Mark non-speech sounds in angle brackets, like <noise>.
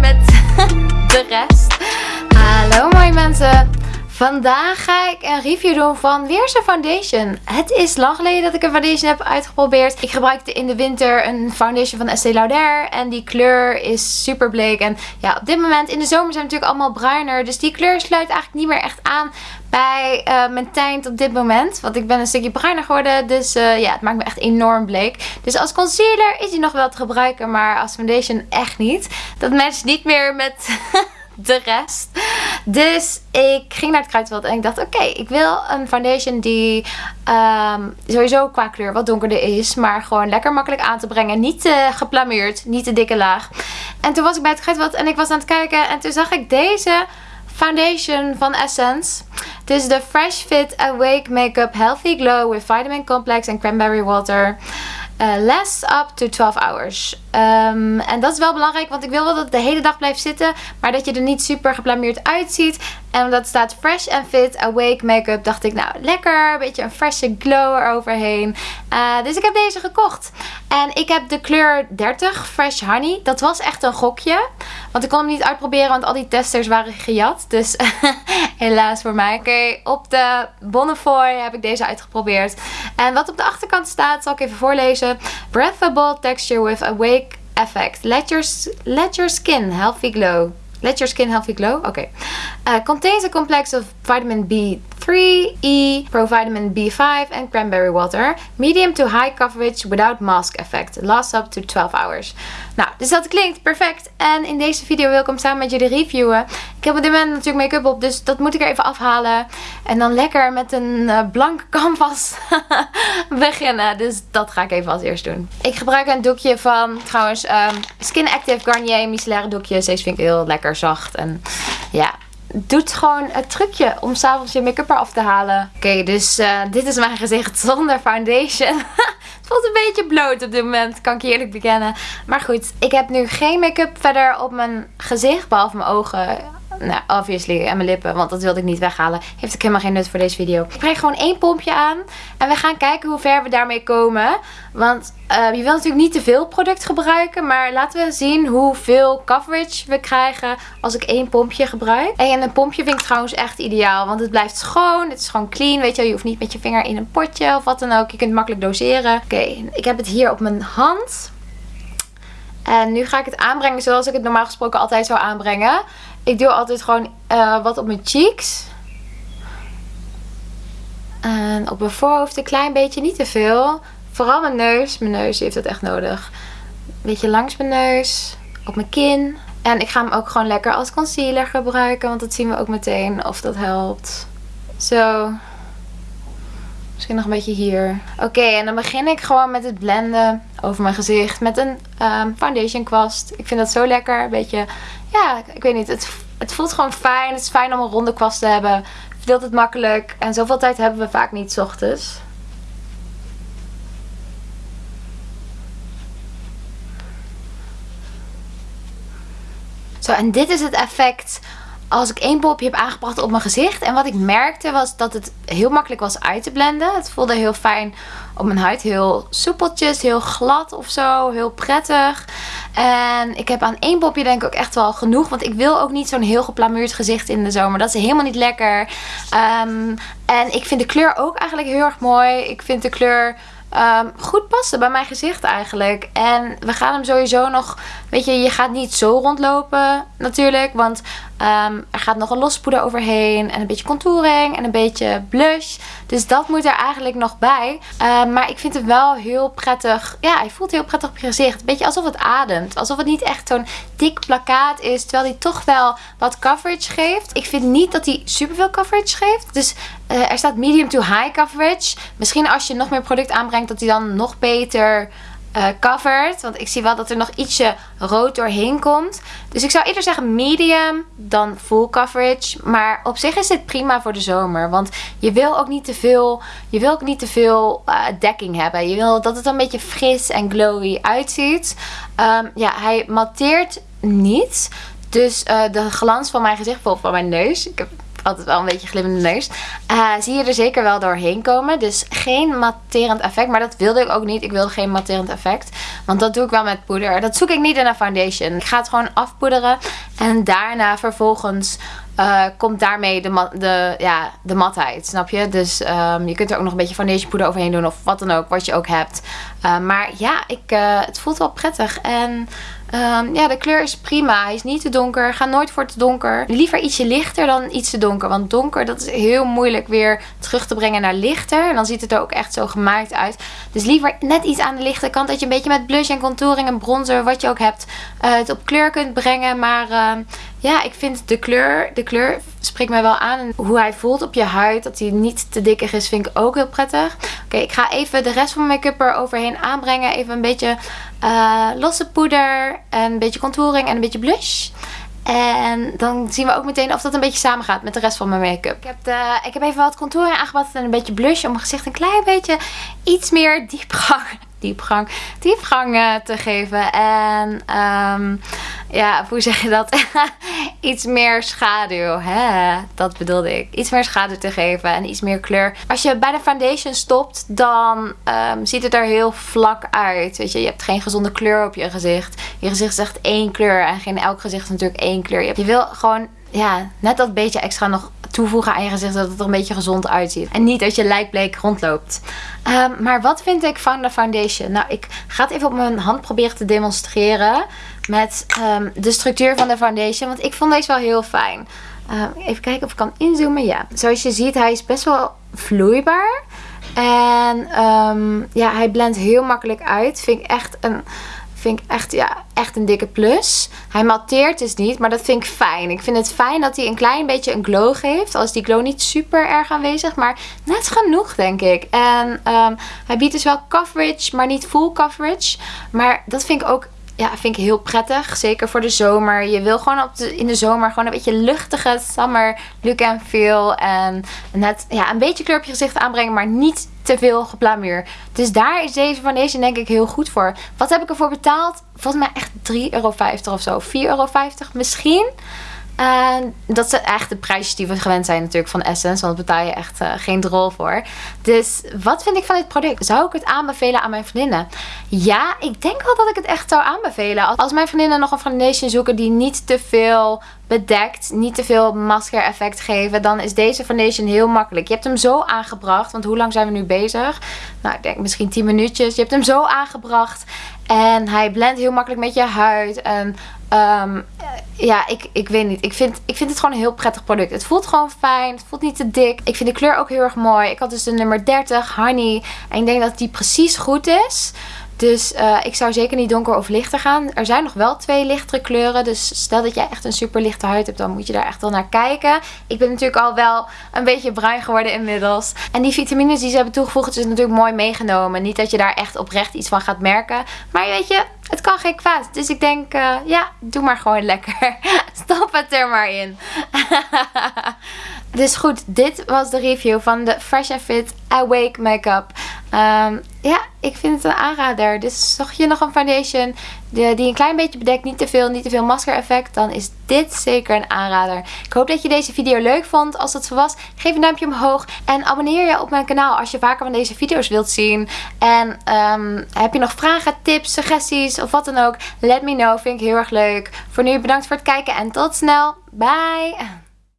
met Vandaag ga ik een review doen van weer zo'n foundation. Het is lang geleden dat ik een foundation heb uitgeprobeerd. Ik gebruikte in de winter een foundation van Estée Lauder. En die kleur is super bleek. En ja, op dit moment in de zomer zijn we natuurlijk allemaal bruiner. Dus die kleur sluit eigenlijk niet meer echt aan bij uh, mijn tint op dit moment. Want ik ben een stukje bruiner geworden. Dus uh, ja, het maakt me echt enorm bleek. Dus als concealer is die nog wel te gebruiken. Maar als foundation echt niet. Dat matcht niet meer met... <laughs> de rest. Dus ik ging naar het kruidvat en ik dacht oké, ik wil een foundation die um, sowieso qua kleur wat donkerder is. Maar gewoon lekker makkelijk aan te brengen. Niet te geplameerd, niet te dikke laag. En toen was ik bij het kruidvat en ik was aan het kijken en toen zag ik deze foundation van Essence. Het is de Fresh Fit Awake Makeup Healthy Glow with Vitamin Complex en Cranberry Water. Uh, last up to 12 hours. Um, en dat is wel belangrijk, want ik wil wel dat het de hele dag blijft zitten. Maar dat je er niet super geblameerd uitziet. En omdat het staat fresh and fit, awake make-up, dacht ik nou lekker. Een beetje een frisse glow eroverheen. Uh, dus ik heb deze gekocht. En ik heb de kleur 30 Fresh Honey. Dat was echt een gokje. Want ik kon hem niet uitproberen, want al die testers waren gejat. Dus <laughs> helaas voor mij. Oké, op de Bonnefoy heb ik deze uitgeprobeerd. En wat op de achterkant staat, zal ik even voorlezen. Breathable texture with awake effect. Let your, let your skin healthy glow. Let your skin healthy glow. Oké. Uh, contains a complex of vitamin B3, E, provitamin B5 and cranberry water. Medium to high coverage without mask effect. Lasts up to 12 hours. Nou, dus dat klinkt perfect. En in deze video wil ik hem samen met jullie reviewen. Ik heb op dit moment natuurlijk make-up op, dus dat moet ik er even afhalen. En dan lekker met een uh, blanke <laughs> canvas beginnen. Dus dat ga ik even als eerst doen. Ik gebruik een doekje van, trouwens, um, Skin Active Garnier micellaire doekjes. Deze vind ik heel lekker zacht. En ja, doet gewoon het trucje om s'avonds je make-up eraf te halen. Oké, dus uh, dit is mijn gezicht zonder foundation. <laughs> het voelt een beetje bloot op dit moment, kan ik eerlijk bekennen. Maar goed, ik heb nu geen make-up verder op mijn gezicht, behalve mijn ogen nou, obviously. En mijn lippen. Want dat wilde ik niet weghalen. Heeft ook helemaal geen nut voor deze video. Ik breng gewoon één pompje aan. En we gaan kijken hoe ver we daarmee komen. Want uh, je wil natuurlijk niet te veel product gebruiken. Maar laten we zien hoeveel coverage we krijgen als ik één pompje gebruik. En een pompje vind ik trouwens echt ideaal. Want het blijft schoon. Het is gewoon clean. Weet je, je hoeft niet met je vinger in een potje of wat dan ook. Je kunt makkelijk doseren. Oké, ik heb het hier op mijn hand. En nu ga ik het aanbrengen zoals ik het normaal gesproken altijd zou aanbrengen. Ik doe altijd gewoon uh, wat op mijn cheeks. En op mijn voorhoofd een klein beetje, niet te veel. Vooral mijn neus. Mijn neus heeft het echt nodig. Een beetje langs mijn neus. Op mijn kin. En ik ga hem ook gewoon lekker als concealer gebruiken. Want dat zien we ook meteen of dat helpt. Zo. Misschien nog een beetje hier. Oké, en dan begin ik gewoon met het blenden over mijn gezicht. Met een um, foundation kwast. Ik vind dat zo lekker. Een beetje, ja, ik weet niet. Het, het voelt gewoon fijn. Het is fijn om een ronde kwast te hebben. Verdeelt het makkelijk. En zoveel tijd hebben we vaak niet s ochtends. Zo, en dit is het effect als ik één popje heb aangebracht op mijn gezicht. En wat ik merkte was dat het heel makkelijk was uit te blenden. Het voelde heel fijn op mijn huid. Heel soepeltjes, heel glad of zo. Heel prettig. En ik heb aan één popje denk ik ook echt wel genoeg. Want ik wil ook niet zo'n heel geplamuurd gezicht in de zomer. Dat is helemaal niet lekker. Um, en ik vind de kleur ook eigenlijk heel erg mooi. Ik vind de kleur um, goed passen bij mijn gezicht eigenlijk. En we gaan hem sowieso nog... Weet je, je gaat niet zo rondlopen natuurlijk. Want um, er gaat nog een lospoeder overheen. En een beetje contouring. En een beetje blush. Dus dat moet er eigenlijk nog bij. Um, maar ik vind het wel heel prettig. Ja, hij voelt heel prettig op je gezicht. Een beetje alsof het ademt. Alsof het niet echt zo'n dik plakkaat is. Terwijl hij toch wel wat coverage geeft. Ik vind niet dat hij superveel coverage geeft. Dus uh, er staat medium to high coverage. Misschien als je nog meer product aanbrengt dat hij dan nog beter uh, covert. Want ik zie wel dat er nog ietsje rood doorheen komt. Dus ik zou eerder zeggen medium dan full coverage. Maar op zich is dit prima voor de zomer. Want je wil ook niet te veel, je wil ook niet te veel uh, dekking hebben. Je wil dat het een beetje fris en glowy uitziet. Um, ja, hij matteert niet. Dus uh, de glans van mijn gezicht, bijvoorbeeld van mijn neus. Ik heb altijd wel een beetje glimmende neus. Uh, zie je er zeker wel doorheen komen. Dus geen matterend effect. Maar dat wilde ik ook niet. Ik wilde geen matterend effect. Want dat doe ik wel met poeder. Dat zoek ik niet in een foundation. Ik ga het gewoon afpoederen. En daarna vervolgens uh, komt daarmee de, de, ja, de matheid, snap je? Dus um, je kunt er ook nog een beetje foundation poeder overheen doen of wat dan ook, wat je ook hebt. Uh, maar ja, ik, uh, het voelt wel prettig en um, ja, de kleur is prima. Hij is niet te donker, ga nooit voor te donker. Liever ietsje lichter dan iets te donker, want donker dat is heel moeilijk weer terug te brengen naar lichter. En dan ziet het er ook echt zo gemaakt uit. Dus liever net iets aan de lichte kant, dat je een beetje met blush en contouring en bronzer, wat je ook hebt, het op kleur kunt brengen. Maar ehm, ja, ik vind de kleur, de kleur spreekt mij wel aan. En hoe hij voelt op je huid, dat hij niet te dikkig is, vind ik ook heel prettig. Oké, ik ga even de rest van mijn make-up er overheen aanbrengen. Even een beetje uh, losse poeder, en een beetje contouring en een beetje blush. En dan zien we ook meteen of dat een beetje samen gaat met de rest van mijn make-up. Ik, heb ik heb even wat contouring aangebracht en een beetje blush om mijn gezicht een klein beetje iets meer diepgang, diepgang, diepgang te geven. En um, ja, hoe zeg je dat? <laughs> iets meer schaduw. Hè? Dat bedoelde ik. Iets meer schaduw te geven en iets meer kleur. Als je bij de foundation stopt, dan um, ziet het er heel vlak uit. Weet je, je hebt geen gezonde kleur op je gezicht. Je gezicht is echt één kleur. En geen elk gezicht is natuurlijk één kleur. Je wil gewoon ja, net dat beetje extra nog toevoegen aan je gezicht. Dat het er een beetje gezond uitziet. En niet dat je lijkbleek rondloopt. Um, maar wat vind ik van de foundation? Nou, ik ga het even op mijn hand proberen te demonstreren. Met um, de structuur van de foundation. Want ik vond deze wel heel fijn. Um, even kijken of ik kan inzoomen. Ja, zoals je ziet, hij is best wel vloeibaar. En ja, hij blendt heel makkelijk uit. Vind ik echt een Vind ik echt, ja, echt een dikke plus. Hij matteert dus niet, maar dat vind ik fijn. Ik vind het fijn dat hij een klein beetje een glow geeft. Al is die glow niet super erg aanwezig, maar net genoeg denk ik. En um, hij biedt dus wel coverage, maar niet full coverage. Maar dat vind ik ook ja, vind ik heel prettig. Zeker voor de zomer. Je wil gewoon op de, in de zomer gewoon een beetje luchtige summer look and feel. En net ja, een beetje kleur op je gezicht aanbrengen, maar niet te veel geplamuur. Dus daar is deze foundation denk ik heel goed voor. Wat heb ik ervoor betaald? Volgens mij echt 3,50 euro of zo. 4,50 euro misschien. En dat zijn echt de prijsjes die we gewend zijn natuurlijk van Essence. Want daar betaal je echt uh, geen drol voor. Dus wat vind ik van dit product? Zou ik het aanbevelen aan mijn vriendinnen? Ja, ik denk wel dat ik het echt zou aanbevelen. Als mijn vriendinnen nog een foundation zoeken die niet te veel bedekt, niet te veel masker effect geven, dan is deze foundation heel makkelijk. Je hebt hem zo aangebracht, want hoe lang zijn we nu bezig? Nou, ik denk misschien 10 minuutjes. Je hebt hem zo aangebracht en hij blendt heel makkelijk met je huid en Um, ja, ik, ik weet niet. Ik vind, ik vind het gewoon een heel prettig product. Het voelt gewoon fijn. Het voelt niet te dik. Ik vind de kleur ook heel erg mooi. Ik had dus de nummer 30, Honey. En ik denk dat die precies goed is. Dus uh, ik zou zeker niet donker of lichter gaan. Er zijn nog wel twee lichtere kleuren. Dus stel dat jij echt een super lichte huid hebt, dan moet je daar echt wel naar kijken. Ik ben natuurlijk al wel een beetje bruin geworden inmiddels. En die vitamines die ze hebben toegevoegd is natuurlijk mooi meegenomen. Niet dat je daar echt oprecht iets van gaat merken. Maar weet je, het kan geen kwaad. Dus ik denk, uh, ja, doe maar gewoon lekker. <laughs> Stop het er maar in. <laughs> dus goed, dit was de review van de Fresh Fit Awake Makeup. Um, ja, ik vind het een aanrader. Dus zocht je nog een foundation die, een klein beetje bedekt, niet te veel, niet te veel masker effect, dan is dit zeker een aanrader. Ik hoop dat je deze video leuk vond. Als dat zo was, geef een duimpje omhoog en abonneer je op mijn kanaal als je vaker van deze video's wilt zien. En um, heb je nog vragen, tips, suggesties of wat dan ook, let me know. Vind ik heel erg leuk. Voor nu bedankt voor het kijken en tot snel. Bye!